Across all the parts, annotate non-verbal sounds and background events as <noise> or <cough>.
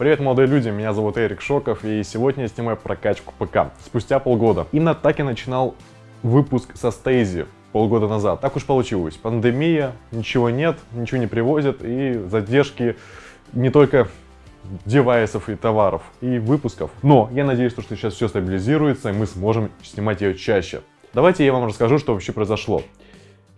Привет, молодые люди, меня зовут Эрик Шоков, и сегодня я снимаю прокачку ПК. Спустя полгода. Именно так я начинал выпуск со Стейзи полгода назад. Так уж получилось. Пандемия, ничего нет, ничего не привозят, и задержки не только девайсов и товаров, и выпусков. Но я надеюсь, что сейчас все стабилизируется, и мы сможем снимать ее чаще. Давайте я вам расскажу, что вообще произошло.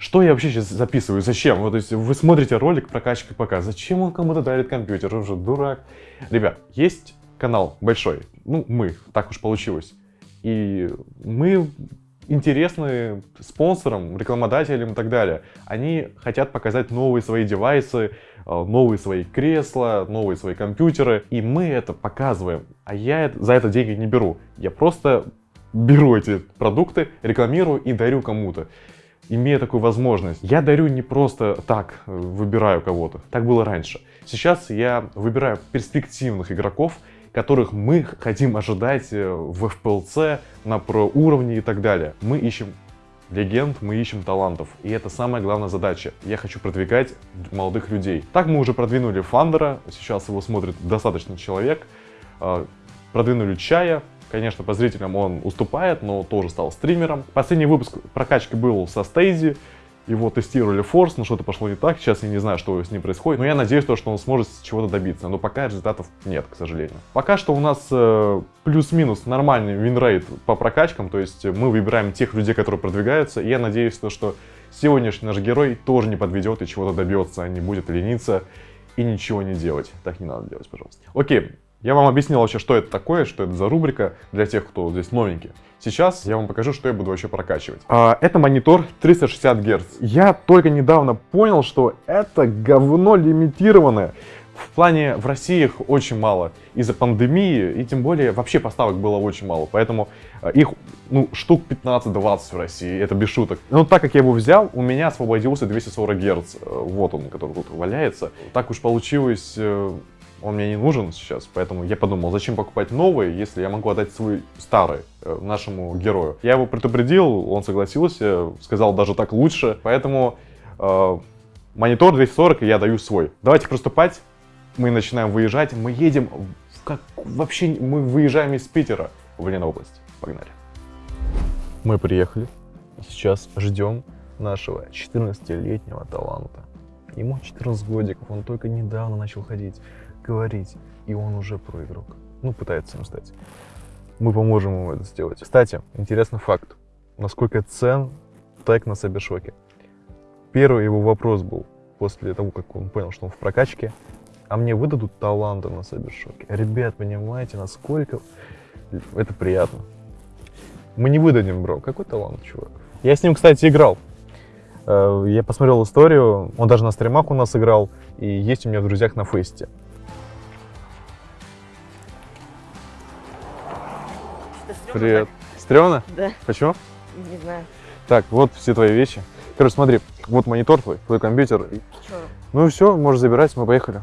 Что я вообще сейчас записываю? Зачем? Вот, то есть вы смотрите ролик прокачки ПК. Зачем он кому-то дарит компьютер? Он же дурак. Ребят, есть канал большой. Ну, мы. Так уж получилось. И мы интересны спонсорам, рекламодателям и так далее. Они хотят показать новые свои девайсы, э, новые свои кресла, новые свои компьютеры. И мы это показываем. А я за это деньги не беру. Я просто беру эти продукты, рекламирую и дарю кому-то имея такую возможность. Я дарю не просто так, э, выбираю кого-то. Так было раньше. Сейчас я выбираю перспективных игроков, которых мы хотим ожидать э, в FPLC, на про уровне и так далее. Мы ищем легенд, мы ищем талантов. И это самая главная задача. Я хочу продвигать молодых людей. Так мы уже продвинули Фандера, сейчас его смотрит достаточно человек. Э, продвинули Чая, Конечно, по зрителям он уступает, но тоже стал стримером. Последний выпуск прокачки был со Стейзи. Его тестировали forZe, но что-то пошло не так. Сейчас я не знаю, что с ним происходит. Но я надеюсь, что он сможет чего-то добиться. Но пока результатов нет, к сожалению. Пока что у нас э, плюс-минус нормальный winrate по прокачкам. То есть мы выбираем тех людей, которые продвигаются. И я надеюсь, то, что сегодняшний наш герой тоже не подведет и чего-то добьется, а не будет лениться и ничего не делать. Так не надо делать, пожалуйста. Окей, я вам объяснил вообще, что это такое, что это за рубрика для тех, кто здесь новенький. Сейчас я вам покажу, что я буду вообще прокачивать. А, это монитор 360 Гц. Я только недавно понял, что это говно лимитированное. В плане в России их очень мало из-за пандемии, и тем более вообще поставок было очень мало. Поэтому а, их ну, штук 15-20 в России, это без шуток. Но так как я его взял, у меня освободился 240 Гц. Вот он, который тут валяется. Так уж получилось, э, он мне не нужен сейчас, поэтому я подумал, зачем покупать новый, если я могу отдать свой старый э, нашему герою. Я его предупредил, он согласился, сказал даже так лучше, поэтому э, монитор 240 я даю свой. Давайте приступать, мы начинаем выезжать, мы едем, как вообще мы выезжаем из Питера в Ленобласть. Погнали. Мы приехали, сейчас ждем нашего 14-летнего таланта. Ему 14 годиков, он только недавно начал ходить говорить, и он уже проигрок. Ну, пытается им стать. Мы поможем ему это сделать. Кстати, интересный факт. Насколько цен тег на Сабершоке. Первый его вопрос был, после того, как он понял, что он в прокачке, а мне выдадут таланты на Сабершоке. Ребят, понимаете, насколько это приятно. Мы не выдадим, бро. Какой талант, чувак? Я с ним, кстати, играл. Э, я посмотрел историю, он даже на стримах у нас играл, и есть у меня в друзьях на фесте. Привет. Стрёмно? Да. Почему? Не знаю. Так, вот все твои вещи. Короче, смотри, вот монитор твой, твой компьютер. Чё? Ну и все, можешь забирать, мы поехали.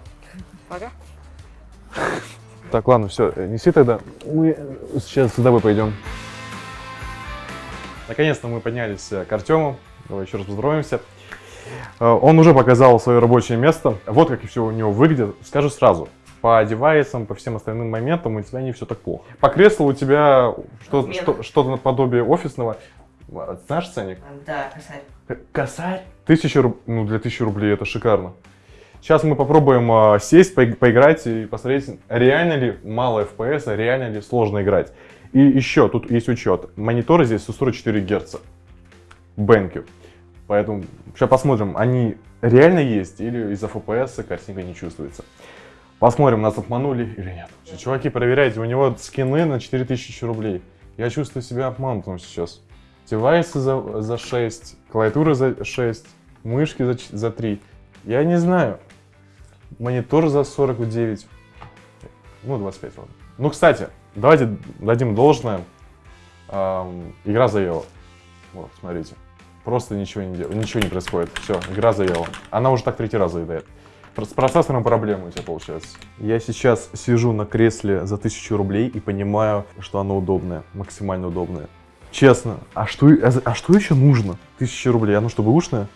Пока. Так, ладно, все, неси тогда. Мы сейчас с тобой пойдем. Наконец-то мы поднялись к Артему. Давай еще раз поздороваемся. Э, он уже показал свое рабочее место. Вот как все у него выглядит. Скажу сразу, по девайсам, по всем остальным моментам у тебя не все так плохо. По креслу у тебя что-то что, что наподобие офисного. Знаешь ценник? Да, косарь. Косарь? Тысяча ну для тысячи рублей это шикарно. Сейчас мы попробуем э, сесть, по поиграть и посмотреть, реально ли мало FPS, а реально ли сложно играть. И еще, тут есть учет. Мониторы здесь 144 Гц. Бенки. Поэтому сейчас посмотрим, они реально есть или из-за FPS картинка не чувствуется. Посмотрим, нас обманули или нет. Чуваки, проверяйте, у него скины на 4000 рублей. Я чувствую себя обманутым сейчас. Девайсы за, за 6, клавиатура за 6, мышки за, за 3. Я не знаю. Монитор за 49. Ну, 25, ладно. Ну, кстати, давайте дадим должное. Эм, игра заела. Вот, смотрите. Просто ничего не, ничего не происходит. Все, игра заела. Она уже так третий раз заедает. С процессором проблемы у тебя получается. Я сейчас сижу на кресле за 1000 рублей и понимаю, что оно удобное, максимально удобное. Честно, а что, а, а что еще нужно? 1000 рублей, оно что, бэушное?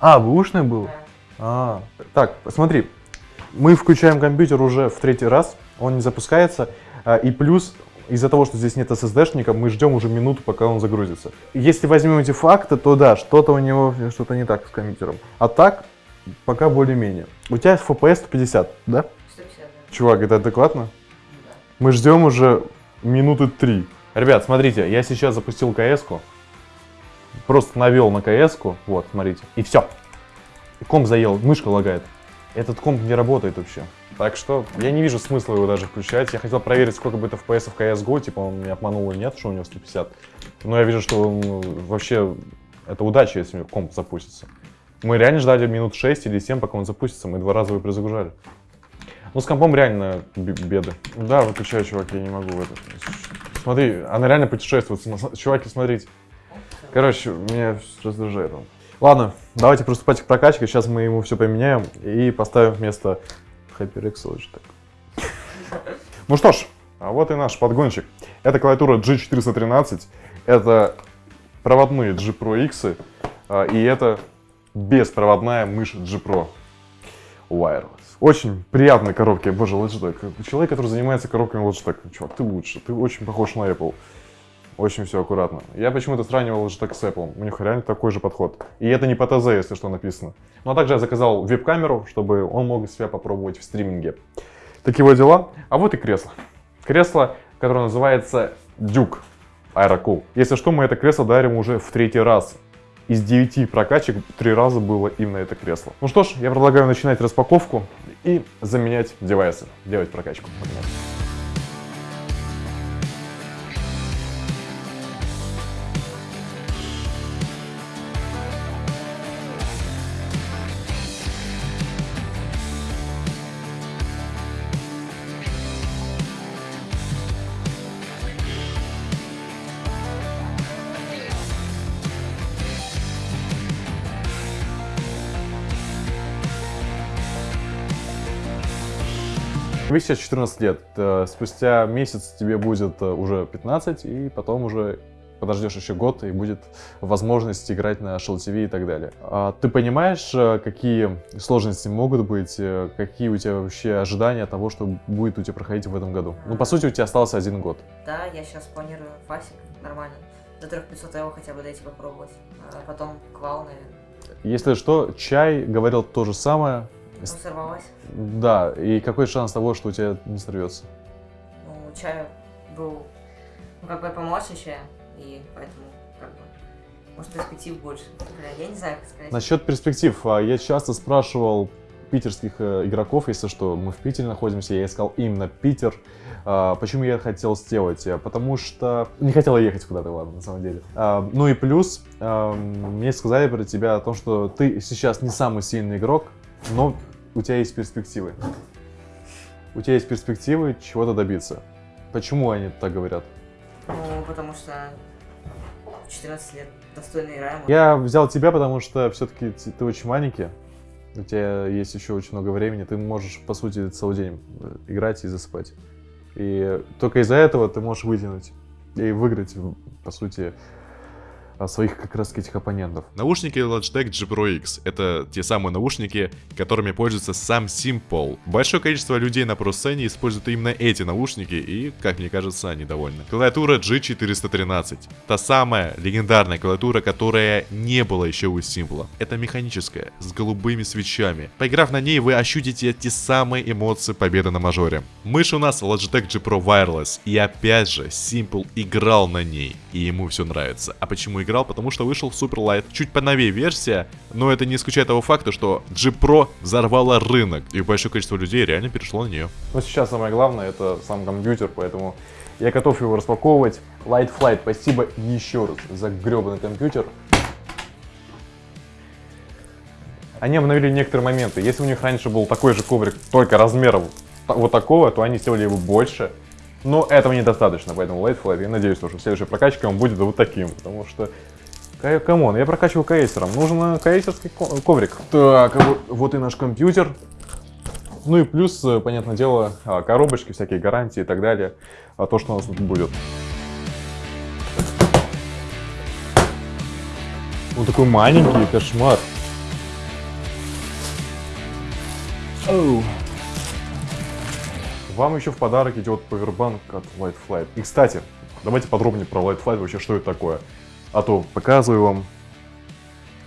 Да. А, бэушное было? Да. А, так, посмотри. Мы включаем компьютер уже в третий раз, он не запускается. А, И плюс, из-за того, что здесь нет SSD-шника, мы ждем уже минуту, пока он загрузится. Если возьмем эти факты, то да, что-то у него, что-то не так с компьютером. А так, пока более-менее. У тебя FPS 150, да? 150, да. Чувак, это адекватно? Ну да. Мы ждем уже минуты три. Ребят, смотрите, я сейчас запустил кс Просто навел на кс вот, смотрите, и все. Комп заел, мышка лагает. Этот комп не работает вообще. Так что я не вижу смысла его даже включать. Я хотел проверить, сколько будет FPS в CSGO, типа он меня обманул или нет, что у него 150. Но я вижу, что ну, вообще это удача, если комп запустится. Мы реально ждали минут 6 или 7, пока он запустится. Мы два раза его перезагружали. Ну, с компом реально беды. Да, выключаю, чувак, я не могу в это. Смотри, она реально путешествует. Чуваки, смотрите. Короче, меня раздражает он. Ладно, давайте приступать к прокачке. Сейчас мы ему все поменяем и поставим вместо HyperX Logitech. Ну что ж, а вот и наш подгончик. Это клавиатура G413, это проводные G Pro X, а, и это беспроводная мышь G Pro Wireless. Очень приятные коробки, боже, Logitech. Человек, который занимается коробками Logitech, чувак, ты лучше, ты очень похож на Apple. Очень все аккуратно. Я почему-то сравнивал Logitech с Apple. У них реально такой же подход. И это не по ТЗ, если что написано. Ну а также я заказал веб-камеру, чтобы он мог себя попробовать в стриминге. Такие вот дела. А вот и кресло. Кресло, которое называется Duke Aerocool. Если что, мы это кресло дарим уже в третий раз. Из 9 прокачек три раза было именно это кресло. Ну что ж, я предлагаю начинать распаковку и заменять девайсы. Делать прокачку. Погнали. Тебе сейчас 14 лет, э, спустя месяц тебе будет э, уже 15, и потом уже подождешь еще год, и будет возможность играть на Shell TV и так далее. А ты понимаешь, э, какие сложности могут быть, какие у тебя вообще ожидания того, что будет у тебя проходить в этом году? Ну, по сути, у тебя остался один год. Да, я сейчас планирую фасик нормально. До 3500 его хотя бы дойти попробовать. А потом квал, наверное. Если что, Чай говорил то же самое. Ну, сорвалась. Да, и какой шанс того, что у тебя не сорвется? Ну, чай был, ну, как бы помладше чая, и поэтому, как бы, может, перспектив больше. Я не знаю, как сказать. Насчет перспектив, а, я часто спрашивал питерских э, игроков, если что, мы в Питере находимся, я искал именно Питер. А, Почему я хотел сделать? Э, Потому что не хотел ехать куда-то, ладно, на самом деле. А, Ну и плюс, мне сказали про тебя о том, что ты сейчас не самый сильный игрок, но у тебя есть перспективы. У тебя есть перспективы чего-то добиться. Почему они так говорят? Ну, потому что в 14 лет достойно играем. Я взял тебя, потому что все-таки ты очень маленький. У тебя есть еще очень много времени. Ты можешь, по сути, целый день э, играть и засыпать. И только из-за этого ты можешь вытянуть и выиграть, по сути, своих как раз этих оппонентов. Наушники Logitech G Pro X — это те самые наушники, которыми пользуется сам Simple. Большое количество людей на просцене используют именно эти наушники, и, как мне кажется, они довольны. Клавиатура G413. Та самая легендарная клавиатура, которая не была еще у Simple. Это механическая, с голубыми свечами. Поиграв на ней, вы ощутите те самые эмоции победы на мажоре. Мышь у нас Logitech G Pro Wireless, и опять же, Simple играл на ней, и ему все нравится. А почему играл? Потому что вышел Super Light. Чуть поновее версия, но это не исключает того факта, что G Pro взорвала рынок, и большое количество людей реально перешло на нее. Но сейчас самое главное это сам компьютер, поэтому я готов его распаковывать. Light Flight, спасибо еще раз за гребаный компьютер. Они обновили некоторые моменты. Если у них раньше был такой же коврик, только размером вот такого, то они сделали его больше. Но этого недостаточно, поэтому Light Flight, я надеюсь, что в следующей прокачке он будет вот таким, потому что... ка- Come on, я прокачиваю ксеров, нужен ксерский ко- коврик. Так, а вот, и наш компьютер. Ну и плюс, э, понятное дело, а, коробочки, всякие гарантии и так далее. А то, что у нас тут будет. Он такой маленький, кошмар. Оу. Вам еще в подарок идет повербанк от Light Flight. И, кстати, давайте подробнее про Light Flight, вообще, что это такое. А то показываю вам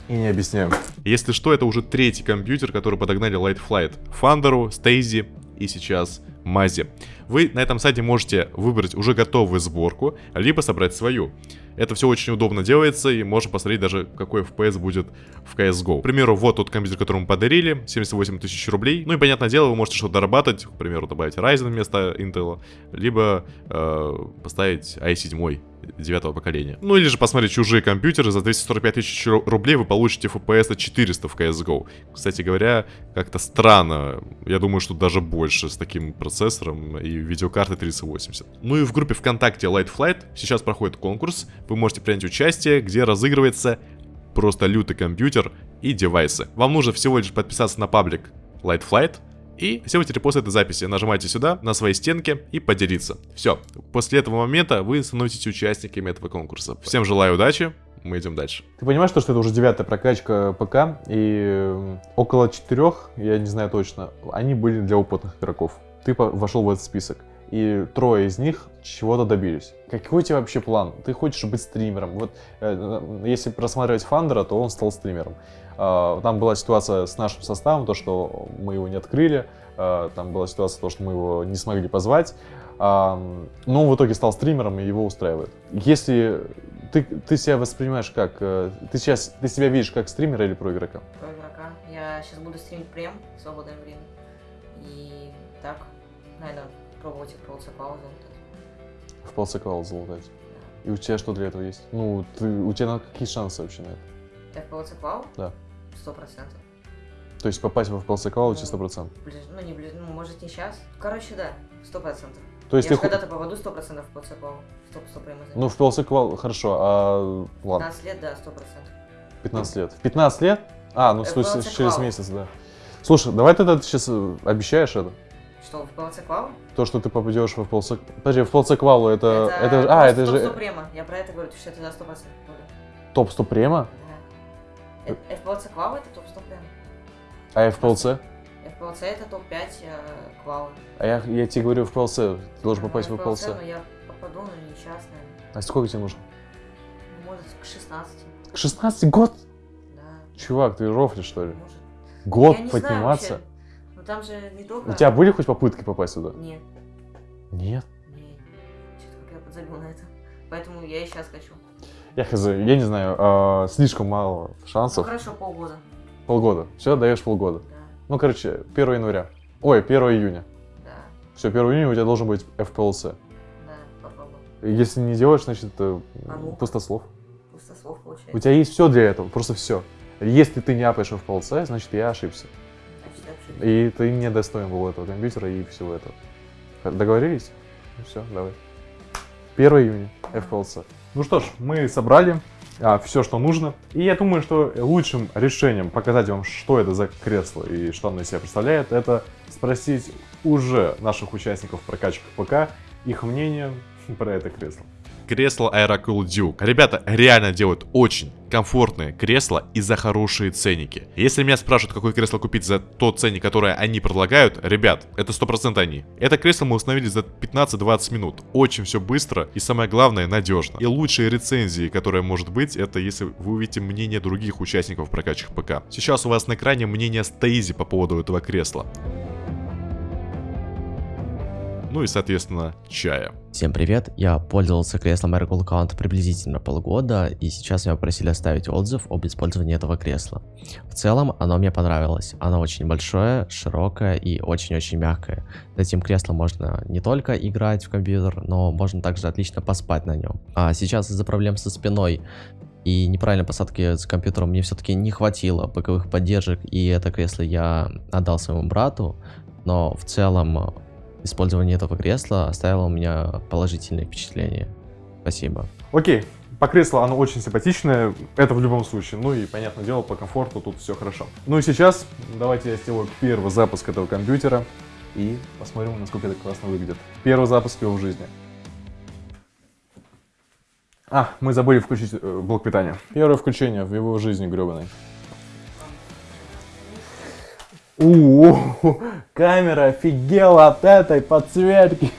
и не объясняю. Если что, это уже третий компьютер, который подогнали Light Flight. Фандеру, Стейзи и сейчас Мази. Вы на этом сайте можете выбрать уже готовую сборку, либо собрать свою. Это все очень удобно делается, и можно посмотреть даже, какой FPS будет в CSGO. К примеру, вот тот компьютер, который мы подарили, 78 тысяч рублей. Ну и, понятное дело, вы можете что-то дорабатывать, к примеру, добавить Ryzen вместо Intel, либо э, поставить i7 девятого поколения. Ну или же посмотреть чужие компьютеры, за 245 тысяч рублей вы получите FPS 400 в CSGO. Кстати говоря, как-то странно, я думаю, что даже больше с таким процессором и видеокартой 3080. Ну и в группе ВКонтакте Light Flight сейчас проходит конкурс, вы можете принять участие, где разыгрывается просто лютый компьютер и девайсы. Вам нужно всего лишь подписаться на паблик Light Flight, и сделайте репост этой записи. Нажимайте сюда, на своей стенке и поделиться. Все. После этого момента вы становитесь участниками этого конкурса. Всем желаю удачи. Мы идем дальше. Ты понимаешь, что это уже девятая прокачка ПК, и около четырех, я не знаю точно, они были для опытных игроков. Ты вошел в этот список и трое из них чего-то добились. Какой у тебя вообще план? Ты хочешь быть стримером? Вот э, если просматривать Фандера, то он стал стримером. Э, там была ситуация с нашим составом, то, что мы его не открыли. Э, там была ситуация, то, что мы его не смогли позвать. Э, но он в итоге стал стримером, и его устраивает. Если ты, ты себя воспринимаешь как... Э, ты сейчас ты себя видишь как стримера или про игрока? Про игрока. Я сейчас буду стримить прем в свободное время. И так, наверное, пробовать в полциквала залутать. В полциквала залутать? И у тебя что для этого есть? Ну, ты, у тебя какие шансы вообще на это? Я в полциквал? Да. Сто процентов. То есть попасть в полциквал у тебя сто процентов? Ну, не ближе, ну, может не сейчас. Короче, да, сто процентов. То есть я ты... когда-то попаду сто процентов в полциквал. Ну, в полциквал, хорошо, а... Ладно. 15 лет, да, сто процентов. 15 лет. В 15 лет? А, ну, в через месяц, да. Слушай, давай тогда ты сейчас э, обещаешь это? Что, в полциквал? То, что ты попадешь в полцик... Подожди, в полциквалу это... Это, это... А, это же... Топ 100 према. Я про это говорю, что это за 100% буду. Топ 100 према? Да. FPLC квал это топ 100 према. А FPLC? FPLC это топ-5 э, квалы. А я, я тебе говорю FPLC, ты должен попасть ну, в FPLC. но я попаду, но не сейчас, наверное. А сколько тебе нужно? Может, к 16. К 16 год? Да. Чувак, ты рофлишь, что ли? Может. Год я подниматься? Знаю, вообще. Ну там же не только... У тебя были хоть попытки попасть сюда? Нет. Нет? Нет. Что-то как я подзабил на это. Поэтому я и сейчас хочу. Я хз, я не знаю, э, слишком мало Ну шансов. хорошо, полгода. Полгода. Все, даешь полгода. Да, Ну, короче, 1 января. Ой, 1 июня. да, Все, 1 июня у тебя должен быть FPLC. да, попробуй. Если не делаешь, значит, э, А ну? пустослов. Пустослов У получается. тебя есть все для этого, просто все. Если ты не апаешь FPLC, значит, я ошибся. И ты не достоин был этого компьютера и всего этого. Договорились? Ну все, давай. 1 июня, FPLC. Ну что ж, мы собрали а, все, что нужно. И я думаю, что лучшим решением показать вам, что это за кресло и что оно из себя представляет, это спросить уже наших участников прокачки ПК их мнение про это кресло кресло Aerocool Duke. Ребята реально делают очень комфортные кресла и за хорошие ценники. Если меня спрашивают, какое кресло купить за тот ценник, которое они предлагают, ребят, это 100% они. Это кресло мы установили за 15-20 минут. Очень все быстро и самое главное, надежно. И лучшие рецензии, которые может быть, это если вы увидите мнение других участников прокачек ПК. Сейчас у вас на экране мнение Стейзи по поводу этого кресла ну и, соответственно, чая. Всем привет, я пользовался креслом Aircool Count приблизительно полгода, и сейчас меня попросили оставить отзыв об использовании этого кресла. В целом, оно мне понравилось. Оно очень большое, широкое и очень-очень мягкое. С этим креслом можно не только играть в компьютер, но можно также отлично поспать на нем. А сейчас из-за проблем со спиной и неправильной посадки с компьютером мне все-таки не хватило боковых поддержек, и это кресло я отдал своему брату, но в целом использование этого кресла оставило у меня положительное впечатление. Спасибо. Окей, по креслу оно очень симпатичное, это в любом случае. Ну и, понятное дело, по комфорту тут все хорошо. Ну и сейчас давайте я сделаю первый запуск этого компьютера и посмотрим, насколько это классно выглядит. Первый запуск его в жизни. А, мы забыли включить э, блок питания. Первое включение в его жизни гребаной. У, камера офигела от этой подсветки.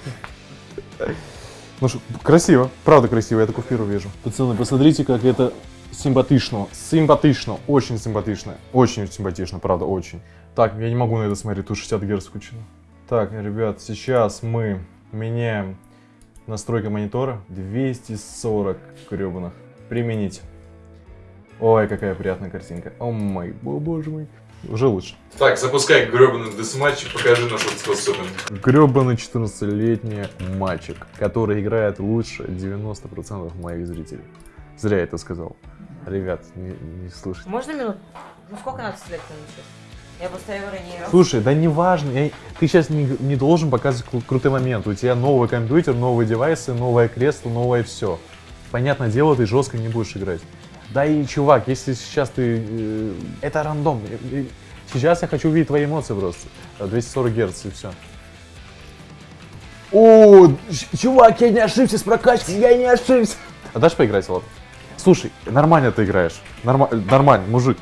Ну что, красиво, правда красиво, я такой впервые вижу. Пацаны, посмотрите, как это симпатично, симпатично, очень симпатично, очень симпатично, правда, очень. Так, я не могу на это смотреть, тут 60 Гц включено. Так, ребят, сейчас мы меняем настройка монитора 240 гребаных. Применить. Ой, какая приятная картинка. О мой, о боже мой. Уже лучше. Так, запускай гребаный десматч и покажи нашу способность. Гребаный 14-летний мальчик, который играет лучше 90% моих зрителей. Зря я это сказал. Ребят, не, не слушайте. Можно минут? Ну сколько надо стрелять сейчас? Я поставила ранее раз. Слушай, да не важно, я- ты сейчас не, не должен показывать кру- крутой момент. У тебя новый компьютер, новые девайсы, новое кресло, новое все. Понятное дело, ты жестко не будешь играть. Да и, чувак, если сейчас ты... э, это рандом. Э, э, Сейчас я хочу увидеть твои эмоции просто. Э, 240 Гц и все. О, чувак, я не ошибся с прокачкой, я не ошибся. А дашь поиграть, ладно? Слушай, нормально ты играешь. Норма- нормально, мужик.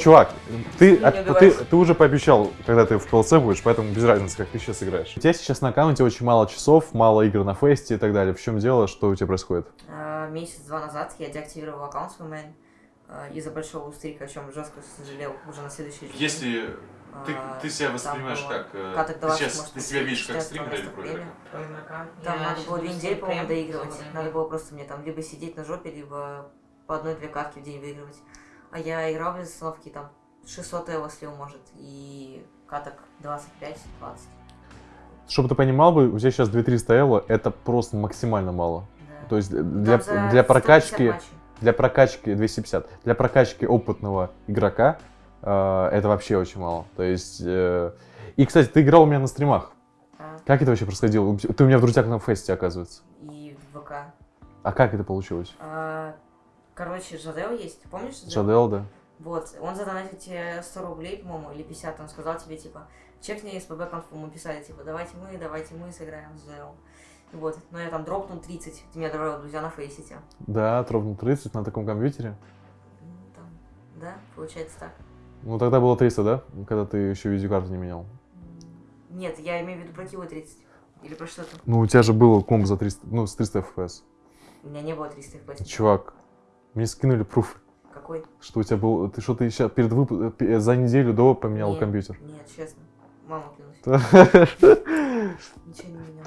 Чувак, ты, а- ты, ты уже пообещал, когда ты в ПЛЦ будешь, поэтому без разницы, как ты сейчас играешь. У тебя сейчас на аккаунте очень мало часов, мало игр на фесте и так далее. В чем дело, что у тебя происходит? А, Месяц-два назад я деактивировал аккаунт свой мэн а, из-за большого устрика, о чем жестко сожалел уже на следующий день. Если ты, А, ты себя там воспринимаешь как... э, каток ты, 20, сейчас, может, ты себя видишь как 60 стримера или игрока? Там надо было две недели, по-моему, доигрывать. Надо было просто мне там либо сидеть на жопе, либо по одной-две катки в день выигрывать. А я играл без остановки, там 600 эво слил, может, и каток 25-20. Чтобы ты понимал бы, у тебя сейчас 2300 эло, это просто максимально мало. Да. То есть для, для 150 прокачки... матчей. Для прокачки 250. Для прокачки опытного игрока э, это вообще очень мало. То есть... э, И, кстати, ты играл у меня на стримах. А, Как это вообще происходило? Ты у меня в друзьях на фесте, оказывается. и в ВК. А как это получилось? А, короче, Жадел есть, помнишь Жадел? Жадел, да? Вот, он задонатил тебе 100 рублей, по-моему, или 50, он сказал тебе, типа, чекни СПБ конфу, мы писали, типа, давайте мы, давайте мы сыграем с Жаделом. Вот, но я там дропнул 30, ты меня добавил друзья на фейсите. Да, дропнул 30 на таком компьютере. Ну, Там, да, получается так. Ну, тогда было 300, да? Когда ты еще видеокарту не менял. Нет, я имею в виду про Киво 30. Или про что-то. Ну, у тебя же было комбо за 300, ну, с 300 FPS. У меня не было 300 FPS. Чувак, мне скинули пруф, Какой? что у тебя был... Ты что, ты сейчас перед э, за неделю до поменял Нет. компьютер? Нет, честно. Мама клянусь. <laughs> Ничего не менял.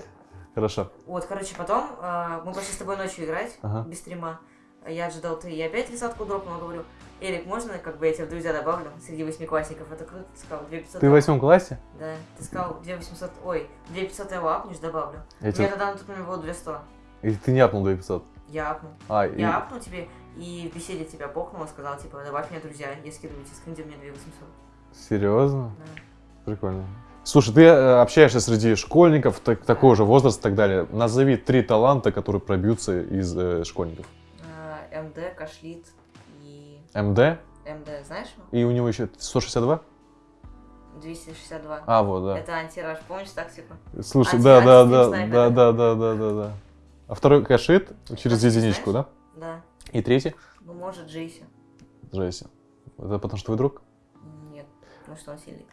Хорошо. Вот, короче, потом а, мы пошли с тобой ночью играть, Ага. без стрима. Я ожидал, ты и опять тридцатку дропнул, говорю, Эрик, можно, как бы я тебя в друзья добавлю среди восьмиклассников? Это круто, ты сказал, 2500 Ты в восьмом классе? Да, ты сказал 2800, ой, 2500 его апнешь, добавлю. Я У тебя- тогда на тот момент было 200. И ты не апнул 2500? Я апнул. А, и- Я апнул тебе, и в беседе тебя бокнул, сказал, типа, добавь меня, друзья, я скидываю тебе у меня 2800. Серьезно? Да. Прикольно. Слушай, ты э, общаешься среди школьников так- такого же возраста и так далее. Назови три таланта, которые пробьются из э, школьников. А, МД, Кашлит и МД, МД, знаешь и у него еще 162? 262. А, вот, да. Это антираж, помнишь тактику? Слушай, Анти- да, да, да, антистрим да, снайпер, да, да, да, да, да. А второй кашит через единичку, да? Да. И третий? Ну, может, Джейси. Джесси. Это потому что твой друг? Нет, потому что он сильный.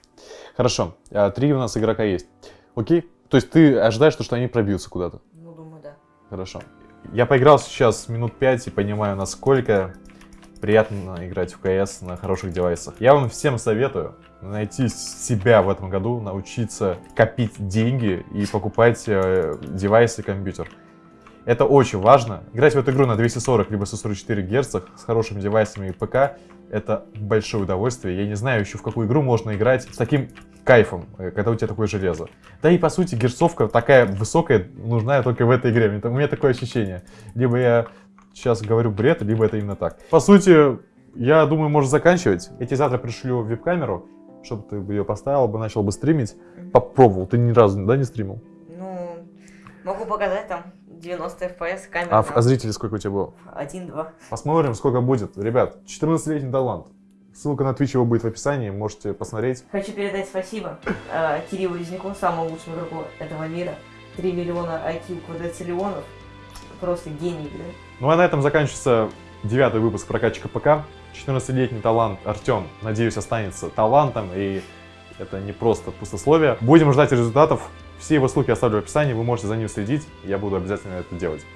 Хорошо. А, три у нас игрока есть. Окей? То есть ты ожидаешь, что они пробьются куда-то? Ну, думаю, да. Хорошо. Я поиграл сейчас минут 5 и понимаю, насколько приятно играть в КС на хороших девайсах. Я вам всем советую найти себя в этом году, научиться копить деньги и покупать э, девайсы и компьютер. Это очень важно. Играть в эту игру на 240 либо 144 Гц с хорошими девайсами и ПК это большое удовольствие. Я не знаю еще в какую игру можно играть с таким кайфом, э, когда у тебя такое железо. Да и по сути герцовка такая высокая нужна только в этой игре. У меня такое ощущение. Либо я сейчас говорю бред, либо это именно так. По сути, я думаю, можно заканчивать. Я тебе завтра пришлю веб-камеру, чтобы ты ее поставил бы, начал бы стримить. Попробовал. Ты ни разу, да, не стримил? Ну, могу показать там 90 FPS, камера. А, а зрителей сколько у тебя было? 1-2. Посмотрим, сколько будет. Ребят, 14-летний талант. Ссылка на Twitch его будет в описании, можете посмотреть. Хочу передать спасибо э, Кириллу Резняку, самому лучшему игроку этого мира. 3 миллиона IQ квадроциллионов. Просто гений, да? Ну а на этом заканчивается девятый выпуск прокачка ПК. 14-летний талант Артем, надеюсь, останется талантом и Это не просто пустословие. Будем ждать результатов. Все его ссылки оставлю в описании, вы можете за ним следить. Я буду обязательно это делать.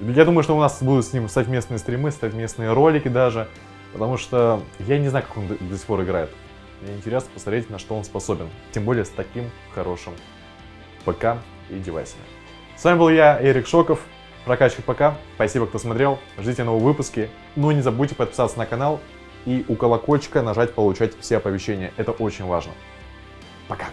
Я думаю, что у нас будут с ним совместные стримы, совместные ролики даже. Потому что я не знаю, как он до, сих пор играет. Мне интересно посмотреть, на что он способен. Тем более с таким хорошим ПК и девайсами. С вами был я, Эрик Шоков, прокачка ПК. Спасибо, кто смотрел. Ждите новые выпуски. Ну и не забудьте подписаться на канал и у колокольчика нажать получать все оповещения. Это очень важно. Пока.